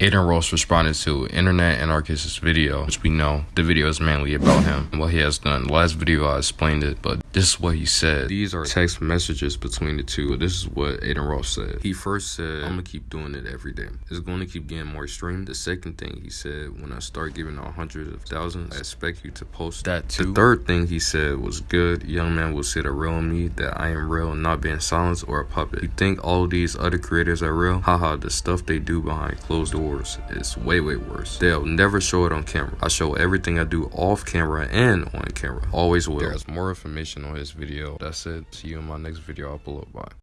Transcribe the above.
Adin Ross responded to Internet Anarchist's video, which we know the video is mainly about him and what he has done. Last video I explained it, but this is what he said. These are text messages between the two. This is what Adin Ross said. He first said, I'm gonna keep doing it every day. It's gonna keep getting more streamed. The second thing he said, when I start giving out hundreds of thousands, I expect you to post that too. The third thing he said was good. Young man will see the real me, that I am real, not being silenced or a puppet. You think all these other creators are real? Haha, the stuff they do behind closed doors doors is way, way worse. They'll never show it on camera. I show everything I do off camera and on camera. Always will. There's more information on his video. That's it. See you in my next video. I'll pull up. Bye.